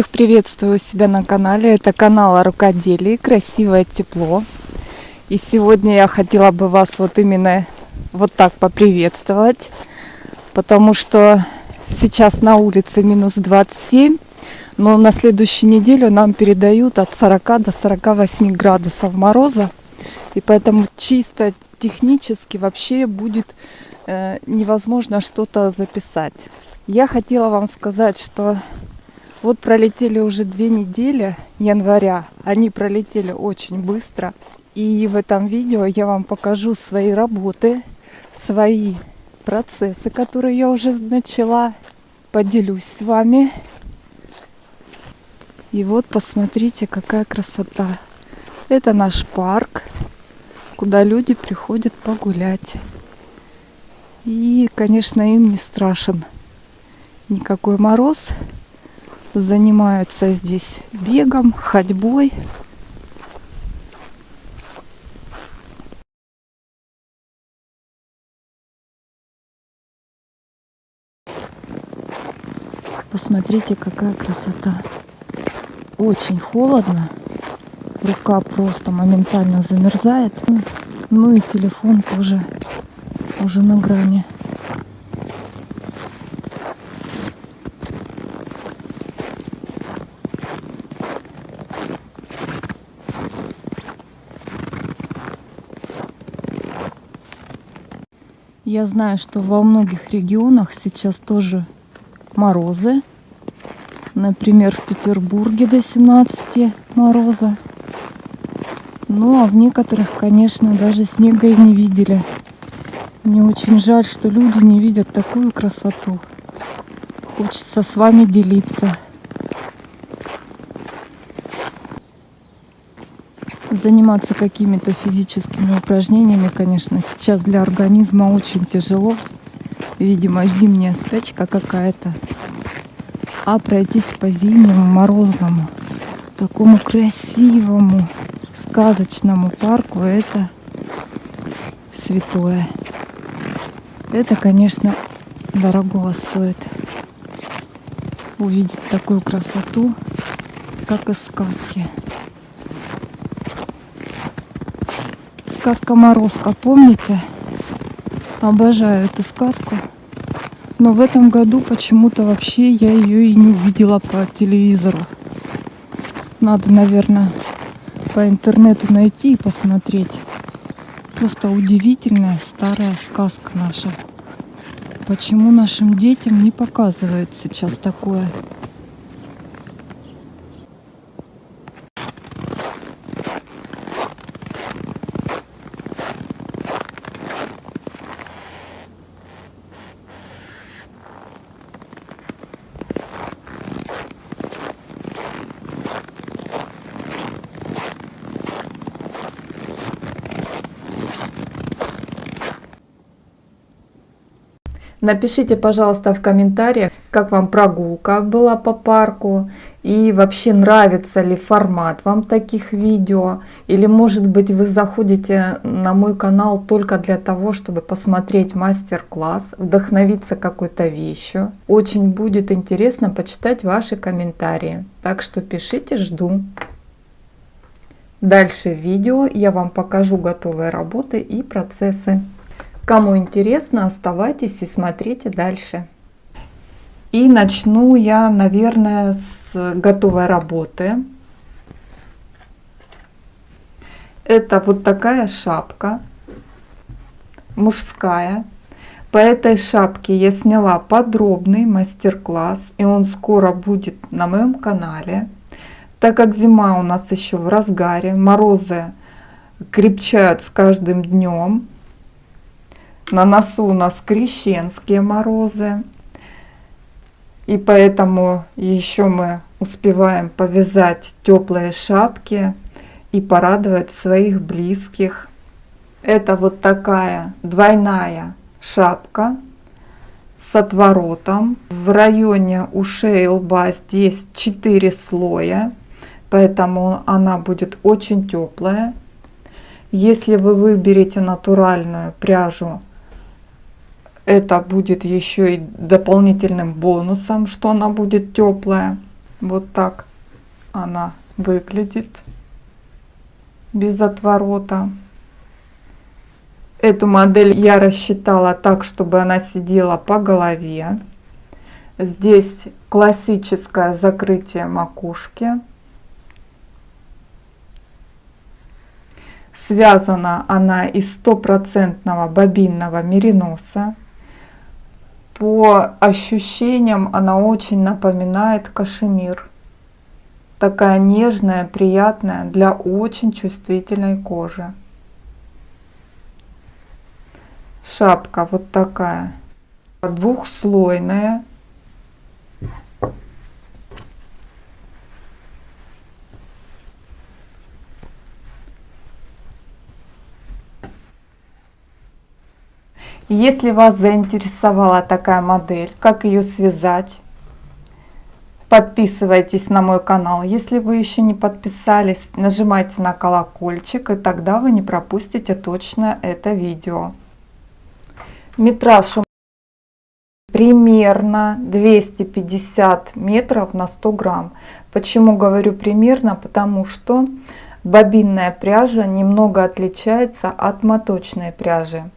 Всех приветствую у себя на канале. Это канал о рукоделии «Красивое тепло». И сегодня я хотела бы вас вот именно вот так поприветствовать, потому что сейчас на улице минус 27, но на следующую неделю нам передают от 40 до 48 градусов мороза. И поэтому чисто технически вообще будет э, невозможно что-то записать. Я хотела вам сказать, что вот пролетели уже две недели января. Они пролетели очень быстро. И в этом видео я вам покажу свои работы, свои процессы, которые я уже начала. Поделюсь с вами. И вот посмотрите, какая красота. Это наш парк куда люди приходят погулять. И, конечно, им не страшен никакой мороз. Занимаются здесь бегом, ходьбой. Посмотрите, какая красота. Очень холодно рука просто моментально замерзает. Ну и телефон тоже уже на грани. Я знаю, что во многих регионах сейчас тоже морозы. Например, в Петербурге до 17 мороза. Ну, а в некоторых, конечно, даже снега и не видели. Мне очень жаль, что люди не видят такую красоту. Хочется с вами делиться. Заниматься какими-то физическими упражнениями, конечно, сейчас для организма очень тяжело. Видимо, зимняя спячка какая-то. А пройтись по зимнему, морозному, такому красивому, сказочному парку это святое. Это, конечно, дорогого стоит увидеть такую красоту, как из сказки. Сказка Морозко, помните? Обожаю эту сказку. Но в этом году почему-то вообще я ее и не увидела по телевизору. Надо, наверное, по интернету найти и посмотреть. Просто удивительная старая сказка наша. Почему нашим детям не показывают сейчас такое? Напишите, пожалуйста, в комментариях, как вам прогулка была по парку и вообще нравится ли формат вам таких видео. Или может быть вы заходите на мой канал только для того, чтобы посмотреть мастер-класс, вдохновиться какой-то вещью. Очень будет интересно почитать ваши комментарии. Так что пишите, жду. Дальше в видео я вам покажу готовые работы и процессы. Кому интересно, оставайтесь и смотрите дальше. И начну я, наверное, с готовой работы. Это вот такая шапка мужская. По этой шапке я сняла подробный мастер-класс, и он скоро будет на моем канале. Так как зима у нас еще в разгаре, морозы крепчают с каждым днем, на носу у нас крещенские морозы. И поэтому еще мы успеваем повязать теплые шапки и порадовать своих близких. Это вот такая двойная шапка с отворотом. В районе ушей и лба здесь 4 слоя, поэтому она будет очень теплая. Если вы выберете натуральную пряжу это будет еще и дополнительным бонусом, что она будет теплая. Вот так она выглядит без отворота. Эту модель я рассчитала так, чтобы она сидела по голове. Здесь классическое закрытие макушки. Связана она из стопроцентного бобинного мериноса. По ощущениям она очень напоминает кашемир. Такая нежная, приятная для очень чувствительной кожи. Шапка вот такая, двухслойная. Если вас заинтересовала такая модель, как ее связать, подписывайтесь на мой канал. Если вы еще не подписались, нажимайте на колокольчик, и тогда вы не пропустите точно это видео метраж примерно 250 метров на 100 грамм. Почему говорю примерно? Потому что бобинная пряжа немного отличается от моточной пряжи.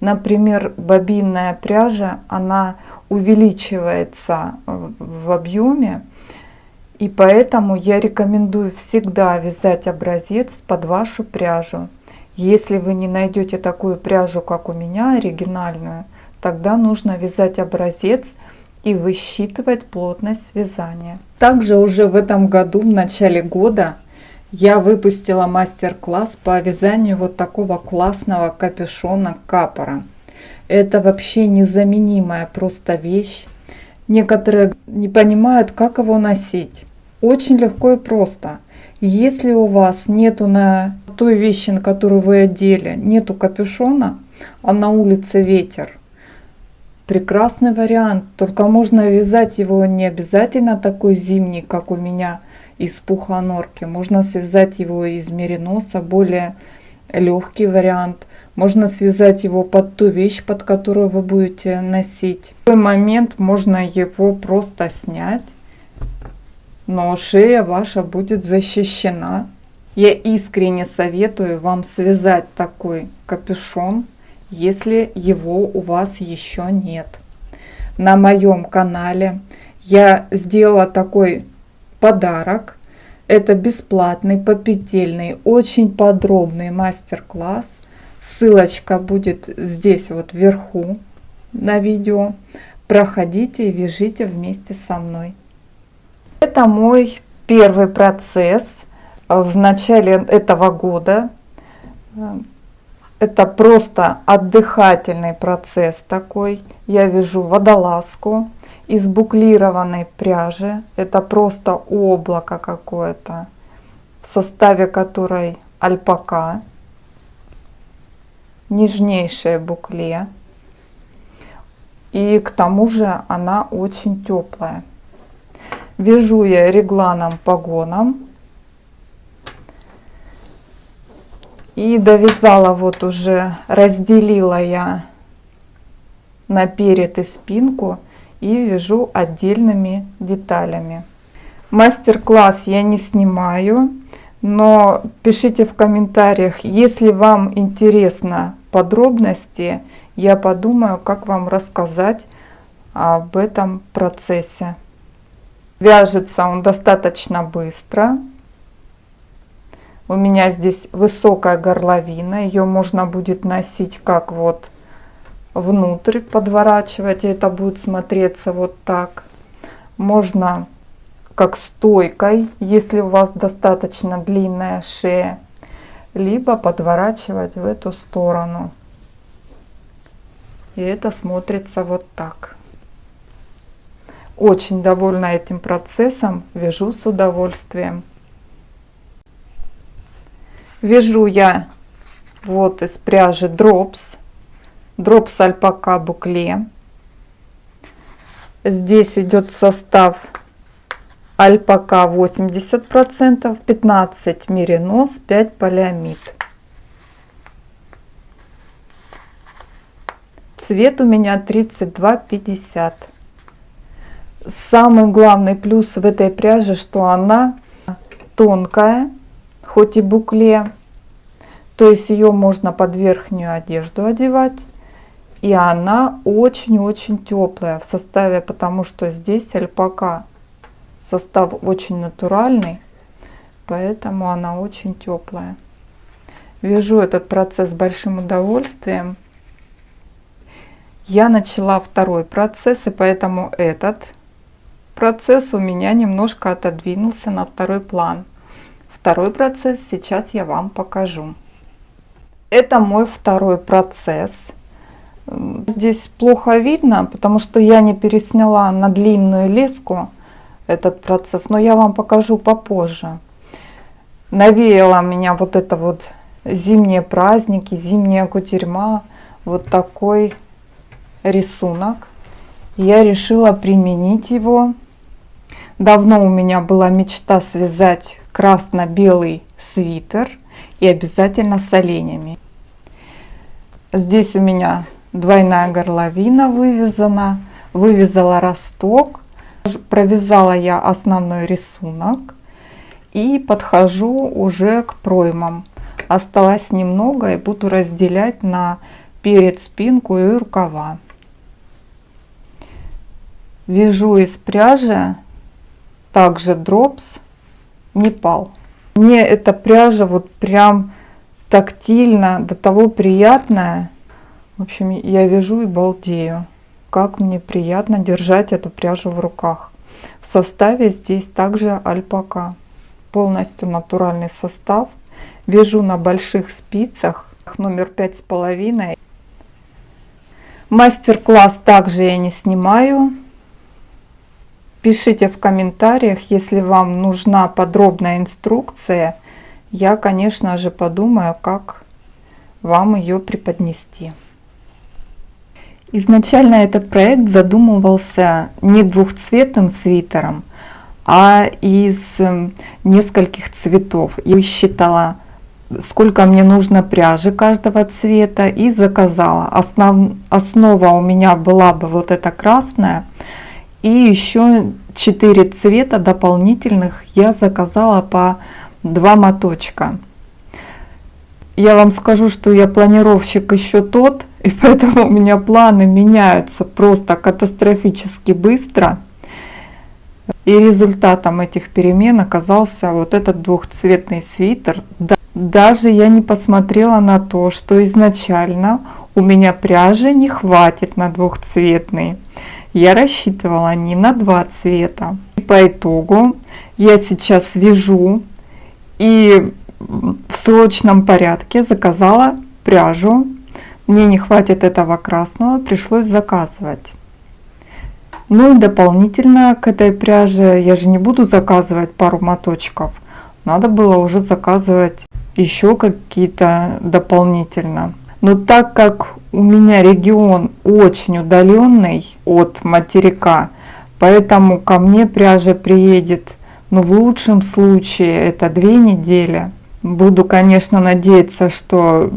Например, бобинная пряжа, она увеличивается в объеме, и поэтому я рекомендую всегда вязать образец под вашу пряжу. Если вы не найдете такую пряжу, как у меня, оригинальную, тогда нужно вязать образец и высчитывать плотность вязания. Также уже в этом году, в начале года, я выпустила мастер-класс по вязанию вот такого классного капюшона капора. Это вообще незаменимая просто вещь. Некоторые не понимают, как его носить. Очень легко и просто. Если у вас нету на той вещи, на которую вы одели, нету капюшона, а на улице ветер, прекрасный вариант. Только можно вязать его не обязательно такой зимний, как у меня, из пуха норки. Можно связать его из мериноса, более легкий вариант. Можно связать его под ту вещь, под которую вы будете носить. В такой момент можно его просто снять, но шея ваша будет защищена я искренне советую вам связать такой капюшон, если его у вас еще нет. На моем канале я сделала такой подарок. Это бесплатный, попетельный, очень подробный мастер-класс. Ссылочка будет здесь вот вверху на видео. Проходите и вяжите вместе со мной. Это мой первый процесс в начале этого года. Это просто отдыхательный процесс такой. Я вяжу водолазку из буклированной пряжи. Это просто облако какое-то, в составе которой альпака. Нежнейшее букле. И к тому же она очень теплая. Вяжу я регланом погоном И довязала вот уже, разделила я на перед и спинку и вяжу отдельными деталями. Мастер-класс я не снимаю, но пишите в комментариях, если вам интересно подробности, я подумаю, как вам рассказать об этом процессе. Вяжется он достаточно быстро. У меня здесь высокая горловина, ее можно будет носить как вот внутрь подворачивать, и это будет смотреться вот так. Можно как стойкой, если у вас достаточно длинная шея, либо подворачивать в эту сторону. И это смотрится вот так. Очень довольна этим процессом, вяжу с удовольствием. Вяжу я вот из пряжи дропс, дропс альпака букле. Здесь идет состав альпака 80%, 15 меринос, 5 полиамид. Цвет у меня 32,50. Самый главный плюс в этой пряже, что она тонкая, хоть и букле. То есть ее можно под верхнюю одежду одевать. И она очень-очень теплая в составе, потому что здесь альпака. Состав очень натуральный, поэтому она очень теплая. Вяжу этот процесс с большим удовольствием. Я начала второй процесс, и поэтому этот процесс у меня немножко отодвинулся на второй план. Второй процесс сейчас я вам покажу. Это мой второй процесс. Здесь плохо видно, потому что я не пересняла на длинную леску этот процесс, но я вам покажу попозже. Навеяла меня вот это вот зимние праздники, зимняя кутерьма, вот такой рисунок. Я решила применить его. Давно у меня была мечта связать красно-белый свитер и обязательно с оленями. Здесь у меня двойная горловина вывязана, вывязала росток, провязала я основной рисунок и подхожу уже к проймам. Осталось немного и буду разделять на перед спинку и рукава. Вяжу из пряжи также дропс Непал. Мне эта пряжа вот прям тактильно, до того приятная. В общем, я вяжу и балдею. Как мне приятно держать эту пряжу в руках. В составе здесь также альпака. Полностью натуральный состав. Вяжу на больших спицах номер пять с половиной. Мастер-класс также я не снимаю. Пишите в комментариях, если вам нужна подробная инструкция. Я, конечно же, подумаю, как вам ее преподнести. Изначально этот проект задумывался не двухцветным свитером, а из эм, нескольких цветов. Я считала, сколько мне нужно пряжи каждого цвета и заказала. Основ, основа у меня была бы вот эта красная, и еще 4 цвета дополнительных я заказала по 2 моточка. Я вам скажу, что я планировщик еще тот, и поэтому у меня планы меняются просто катастрофически быстро. И результатом этих перемен оказался вот этот двухцветный свитер. Даже я не посмотрела на то, что изначально у меня пряжи не хватит на двухцветный я рассчитывала не на два цвета. И по итогу я сейчас вяжу и в срочном порядке заказала пряжу. Мне не хватит этого красного, пришлось заказывать. Ну и дополнительно к этой пряже я же не буду заказывать пару моточков. Надо было уже заказывать еще какие-то дополнительно. Но так как у меня регион очень удаленный от материка, поэтому ко мне пряжа приедет, ну в лучшем случае это две недели. Буду, конечно, надеяться, что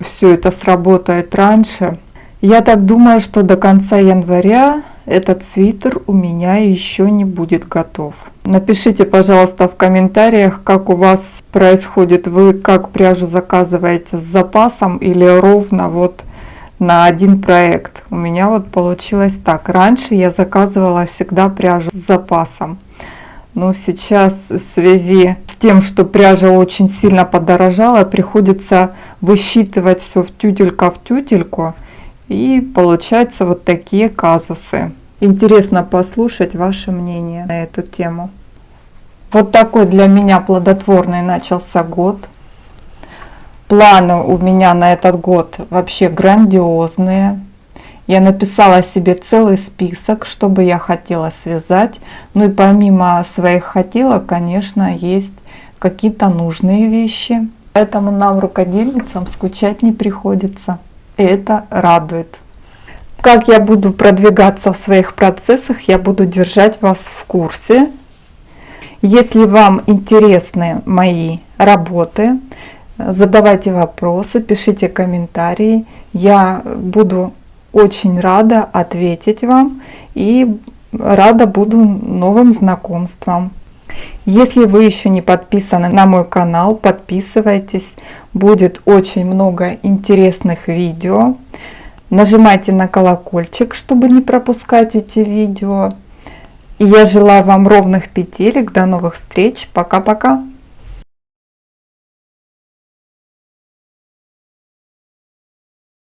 все это сработает раньше. Я так думаю, что до конца января этот свитер у меня еще не будет готов. Напишите, пожалуйста, в комментариях, как у вас происходит, вы как пряжу заказываете с запасом или ровно вот на один проект. У меня вот получилось так. Раньше я заказывала всегда пряжу с запасом. Но сейчас в связи с тем, что пряжа очень сильно подорожала, приходится высчитывать все в тютелька в тютельку. И получаются вот такие казусы. Интересно послушать ваше мнение на эту тему. Вот такой для меня плодотворный начался год. Планы у меня на этот год вообще грандиозные. Я написала себе целый список, что бы я хотела связать. Ну и помимо своих хотелок, конечно, есть какие-то нужные вещи. Поэтому нам, рукодельницам, скучать не приходится. Это радует. Как я буду продвигаться в своих процессах, я буду держать вас в курсе. Если вам интересны мои работы, задавайте вопросы, пишите комментарии. Я буду очень рада ответить вам и рада буду новым знакомствам. Если вы еще не подписаны на мой канал, подписывайтесь. Будет очень много интересных видео. Нажимайте на колокольчик, чтобы не пропускать эти видео. И я желаю вам ровных петелек. До новых встреч. Пока-пока.